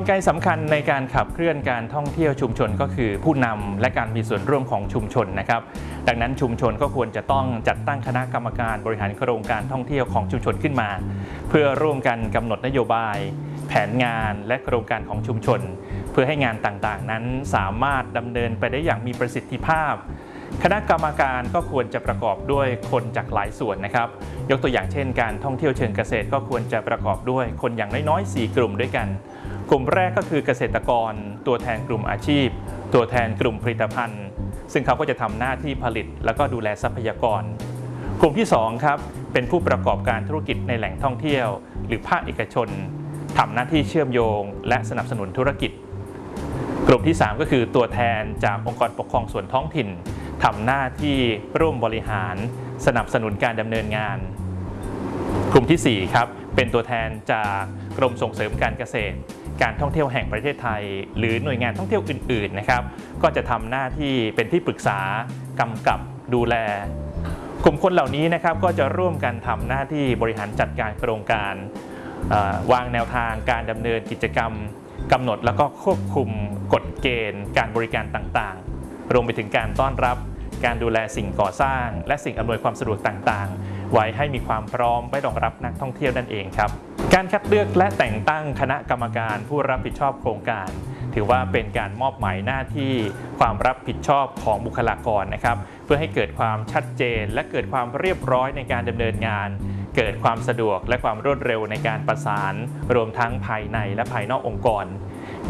ลไกสำคัญในการขับเคลื่อนการท่องเที่ยวชุมชนก็คือผู้นำและการมีส่วนร่วมของชุมชนนะครับ ดังนั้นชุมชนก็ควรจะต้องจัดตั้งคณะกรรมการบริหารโครงการท่องเที่ยวของชุมชนขึ้นมา เพื่อร่วมกันกำหนดนโยบาย แผนงานและโครงการของชุมชน เพื่อให้งานต่างๆ นั้นสามารถดำเนินไปได้อย่างมีประสิทธิภาพคณะกรรมการก็ควรจะประกอบด้วยคนจากหลายส่วนนะครับ ยกตัวอย่างเช่น การท่องเที่ยวเชิงเกษตรก็ควรจะประกอบด้วยคนอย่างน้อยๆ 4 กลุ่มด้วยกัน กลุ่มแรกก็คือเกษตรกร ตัวแทนกลุ่มอาชีพ ตัวแทนกลุ่มผลิตภัณฑ์ ซึ่งเขาก็จะทำหน้าที่ผลิต แล้วก็ดูแลทรัพยากร กลุ่มที่2ครับเป็นผู้ประกอบการธุรกิจในแหล่งท่องเที่ยว หรือภาคเอกชนทำหน้าที่เชื่อมโยง และสนับสนุนธุรกิจ กลุ่มที่ 3 ก็คือตัวแทนจากองค์กรปกครองส่วนท้องถิ่นทำหน้าที่ร่วมบริหาร สนับสนุนการดำเนินงาน กลุ่มที่4ครับเป็นตัวแทนจากกรมส่งเสริมการเกษตร การท่องเที่ยวแห่งประเทศไทย หรือหน่วยงานท่องเที่ยวอื่นๆนะครับ ก็จะทำหน้าที่เป็นที่ปรึกษากำกับดูแล กลุ่มคนเหล่านี้นะครับก็จะร่วมกันทำหน้าที่บริหารจัดการโครงการวางแนวทางการดำเนินกิจกรรมกำหนดแล้วก็ควบคุมกฎเกณฑ์ การบริการต่างๆ รวมไปถึงการต้อนรับการดูแลสิ่งก่อสร้าง และสิ่งอำนวยความสะดวกต่างๆ ไว้ให้มีความพร้อมไว้รองรับนักท่องเที่ยวนั่นเองครับ การคัดเลือกและแต่งตั้งคณะกรรมการผู้รับผิดชอบโครงการ ถือว่าเป็นการมอบหมายหน้าที่ความรับผิดชอบของบุคลากรนะครับ เพื่อให้เกิดความชัดเจน และเกิดความเรียบร้อยในการดำเนินงาน เกิดความสะดวกและความรวดเร็วในการประสาน รวมทั้งภายในและภายนอกองค์กร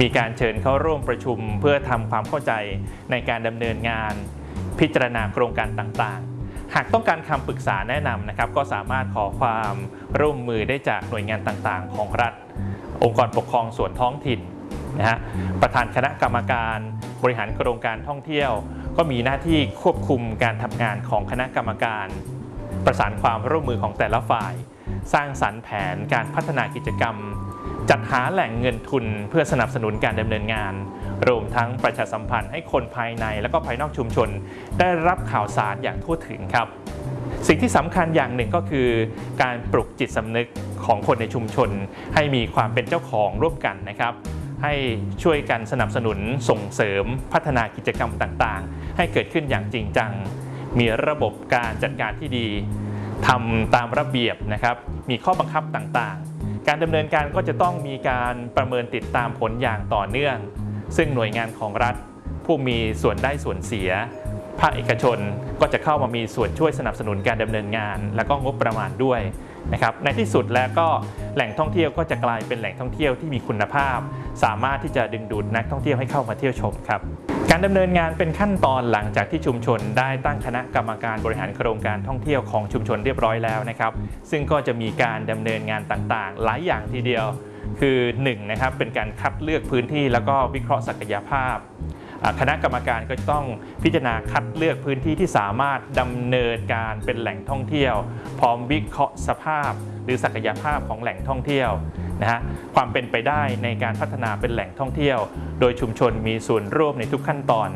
มีการเชิญเข้าร่วมประชุมเพื่อทำความเข้าใจในการดำเนินงาน พิจารณาโครงการต่างๆ หากต้องการคำปรึกษาแนะนำนะครับ ก็สามารถขอความร่วมมือได้จากหน่วยงานต่างๆ ของรัฐ องค์กรปกครองส่วนท้องถิ่นนะฮะประธานคณะกรรมการบริหารโครงการท่องเที่ยว ก็มีหน้าที่ควบคุมการทำงานของคณะกรรมการ ประสานความร่วมมือของแต่ละฝ่าย สร้างสรรค์แผนการพัฒนากิจกรรม จัดหาแหล่งเงินทุนเพื่อสนับสนุนการดำเนินงาน รวมทั้งประชาสัมพันธ์ให้คนภายในและก็ภายนอกชุมชน ได้รับข่าวสารอย่างทั่วถึงครับ สิ่งที่สำคัญอย่างหนึ่งก็คือ การปลุกจิตสำนึกของคนในชุมชน ให้มีความเป็นเจ้าของร่วมกันนะครับ ให้ช่วยกันสนับสนุนส่งเสริมพัฒนากิจกรรมต่างๆ ให้เกิดขึ้นอย่างจริงจัง มีระบบการจัดการที่ดีทำตามระเบียบนะครับ มีข้อบังคับต่างๆ การดำเนินการก็จะต้องมีการประเมินติดตามผลอย่างต่อเนื่อง ซึ่งหน่วยงานของรัฐ ผู้มีส่วนได้ส่วนเสีย ภาคเอกชนก็จะเข้ามามีส่วนช่วยสนับสนุนการดำเนินงาน และก็งบประมาณด้วย นะครับในที่สุดแล้วก็แหล่งท่องเที่ยวก็จะกลายเป็นแหล่งท่องเที่ยวที่มีคุณภาพ สามารถที่จะดึงดูดนักท่องเที่ยวให้เข้ามาเที่ยวชมครับการดำเนินงานเป็นขั้นตอนหลังจากที่ชุมชนได้ตั้งคณะกรรมการบริหารโครงการท่องเที่ยวของชุมชนเรียบร้อยแล้วนะครับซึ่งก็จะมีการดำเนินงานต่างๆ หลายอย่างทีเดียว คือ1นะครับเป็นการคัดเลือกพื้นที่แล้วก็วิเคราะห์ศักยภาพ คณะกรรมการก็จะต้องพิจารณาคัดเลือกพื้นที่ที่สามารถดำเนินการเป็นแหล่งท่องเที่ยว พร้อมวิเคราะห์สภาพ หรือศักยภาพของแหล่งท่องเที่ยวนะฮะความเป็นไปได้ในการพัฒนาเป็นแหล่งท่องเที่ยว โดยชุมชนมีส่วนร่วมในทุกขั้นตอน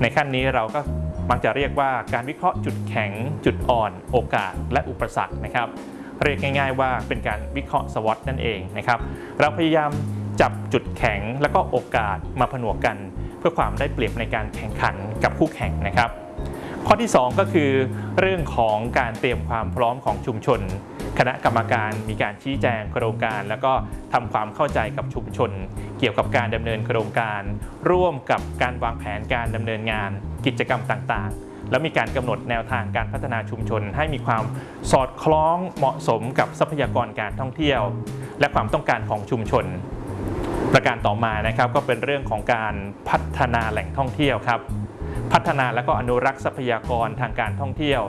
ในขั้นนี้เราก็มักจะเรียกว่าการวิเคราะห์จุดแข็ง จุดอ่อน โอกาส และอุปสรรคนะครับ เรียกง่าย ๆ ว่าเป็นการวิเคราะห์สวอตนั่นเองนะครับ เราพยายามจับจุดแข็งและก็โอกาสมาผนวกกัน พื่อความได้เปรียบในการแข่งขันกับคู่แข่งนะครับ ข้อที่ 2 ก็คือ เรื่องของการเตรียมความพร้อมของชุมชน คณะกรรมการมีการชี้แจงโครงการ แล้วก็ทำความเข้าใจกับชุมชน เกี่ยวกับการดำเนินโครงการ ร่วมกับการวางแผนการดำเนินงาน กิจกรรมต่างๆแล้วมีการกำหนดแนวทางการพัฒนาชุมชน ให้มีความสอดคล้องเหมาะสมกับทรัพยากรการท่องเที่ยว และความต้องการของชุมชน ประการต่อมานะครับก็เป็นเรื่องของการพัฒนาแหล่งท่องเที่ยวครับ พัฒนาและก็อนุรักษ์ทรัพยากรทางการท่องเที่ยว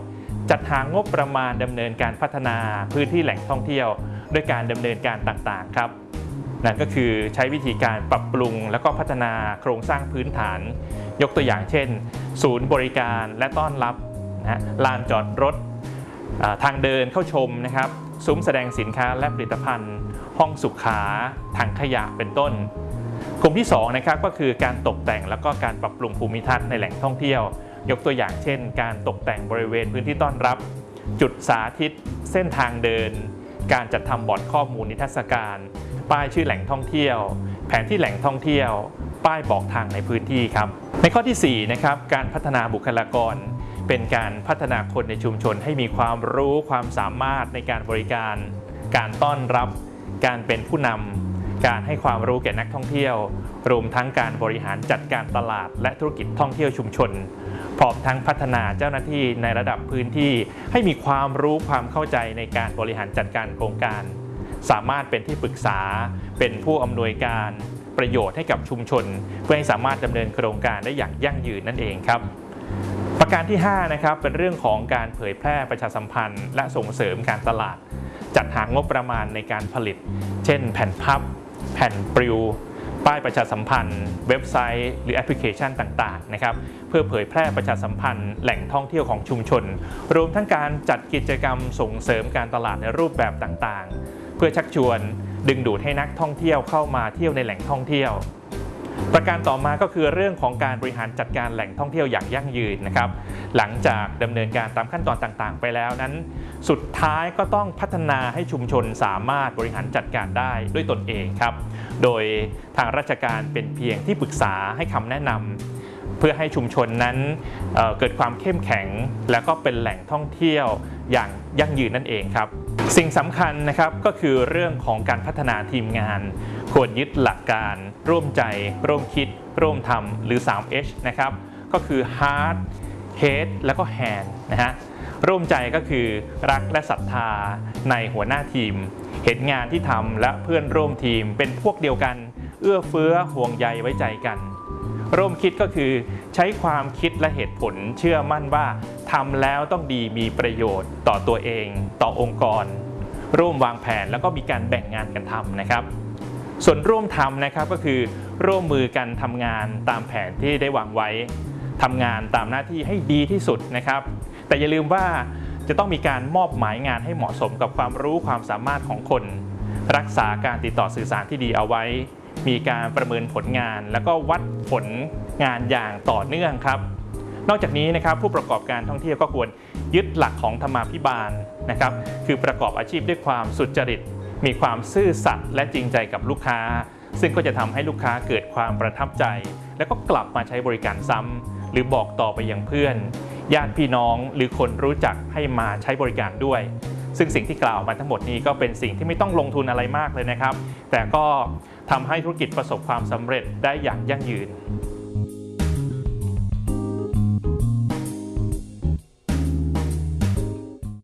จัดหางบประมาณดำเนินการพัฒนาพื้นที่แหล่งท่องเที่ยว ด้วยการดำเนินการต่างๆครับนั่นก็คือใช้วิธีการปรับปรุง แล้วก็พัฒนาโครงสร้างพื้นฐาน ยกตัวอย่างเช่น ศูนย์บริการและต้อนรับนะลานจอดรถทางเดินเข้าชมนะครับ ซุ้มแสดงสินค้าและผลิตภัณฑ์ ห้องสุขาถังขยะเป็นต้น กลุ่มที่2นะครับก็คือการตกแต่งแล้วก็การปรับปรุงภูมิทัศน์ในแหล่งท่องเที่ยว ยกตัวอย่างเช่น การตกแต่งบริเวณพื้นที่ต้อนรับ จุดสาธิต เส้นทางเดิน การจัดทำบอร์ดข้อมูลนิทรรศการ ป้ายชื่อแหล่งท่องเที่ยว แผนที่แหล่งท่องเที่ยว ป้ายบอกทางในพื้นที่ครับในข้อทีสี่4นะครับการพัฒนาบุคลากร เป็นการพัฒนาคนในชุมชนให้มีความรู้ความสามารถในการบริการ การต้อนรับ การเป็นผู้นำการให้ความรู้แก่นักท่องเที่ยว รวมทั้งการบริหารจัดการตลาด และธุรกิจท่องเที่ยวชุมชนพร้อมทั้งพัฒนาเจ้าหน้าที่ในระดับพื้นที่ ให้มีความรู้ความเข้าใจในการบริหารจัดการโครงการ สามารถเป็นที่ปรึกษา เป็นผู้อำนวยการประโยชน์ให้กับชุมชน เพื่อให้สามารถดำเนินโครงการได้อย่างยั่งยืนนั่นเองครับ ประการที่5นะครับเป็นเรื่องของการเผยแพร่ประชาสัมพันธ์ และส่งเสริมการตลาด จัดหางบประมาณในการผลิต เช่น แผ่นพับ แผ่นปลิว ป้ายประชาสัมพันธ์ เว็บไซต์ หรือแอปพลิเคชันต่างๆนะครับเพื่อเผยแพร่ประชาสัมพันธ์ แหล่งท่องเที่ยวของชุมชน รวมทั้งการจัดกิจกรรมส่งเสริมการตลาดในรูปแบบต่างๆ เพื่อชักชวนดึงดูดให้นักท่องเที่ยวเข้ามาเที่ยวในแหล่งท่องเที่ยว ประการต่อมาก็คือเรื่องของการบริหารจัดการแหล่งท่องเที่ยวอย่างยั่งยืนนะครับ หลังจากดำเนินการตามขั้นตอนต่างๆ ไปแล้วนั้น สุดท้ายก็ต้องพัฒนาให้ชุมชนสามารถบริหารจัดการได้ด้วยตนเองครับ โดยทางราชการเป็นเพียงที่ปรึกษาให้คำแนะนำเพื่อให้ชุมชนนั้นเเกิดความเข้มแข็ง แล้วก็เป็นแหล่งท่องเที่ยวอย่างยั่งยืนนั่นเองครับ สิ่งสำคัญนะครับก็คือเรื่องของการพัฒนาทีมงาน ควรยึดหลักการ ร่วมใจ ร่วมคิด ร่วมทำหรือ 3H นะครับก็คือ Heart Head แล้วก็ Hand นะฮะร่วมใจก็คือรักและศรัทธาในหัวหน้าทีม เห็นงานที่ทำและเพื่อนร่วมทีมเป็นพวกเดียวกัน เอื้อเฟื้อห่วงใยไว้ใจกัน ร่วมคิดก็คือใช้ความคิดและเหตุผลเชื่อมั่นว่าทำแล้วต้องดีมีประโยชน์ต่อตัวเอง ต่อองค์กร ร่วมวางแผนแล้วก็มีการแบ่งงานกันทำนะครับ ส่วนร่วมทำนะครับก็คือ ร่วมมือกันทำงานตามแผนที่ได้วางไว้ทำงานตามหน้าที่ให้ดีที่สุดนะครับ แต่อย่าลืมว่าจะต้องมีการมอบหมายงานให้เหมาะสมกับความรู้ความสามารถของคน รักษาการติดต่อสื่อสารที่ดีเอาไว้ มีการประเมินผลงาน แล้วก็วัดผลงานอย่างต่อเนื่องครับ นอกจากนี้นะครับผู้ประกอบการท่องเที่ยวก็ควรยึดหลักของธรรมาภิบาลนะครับ คือประกอบอาชีพด้วยความสุจริต มีความซื่อสัตย์และจริงใจกับลูกค้า ซึ่งก็จะทำให้ลูกค้าเกิดความประทับใจ แล้วก็กลับมาใช้บริการซ้ำหรือบอกต่อไปยังเพื่อน ญาติพี่น้องหรือคนรู้จักให้มาใช้บริการด้วยซึ่งสิ่งที่กล่าวมาทั้งหมดนี้ก็เป็นสิ่งที่ไม่ต้องลงทุนอะไรมากเลยนะครับ แต่ก็ ทำให้ธุรกิจประสบความสำเร็จได้อย่างยั่งยืน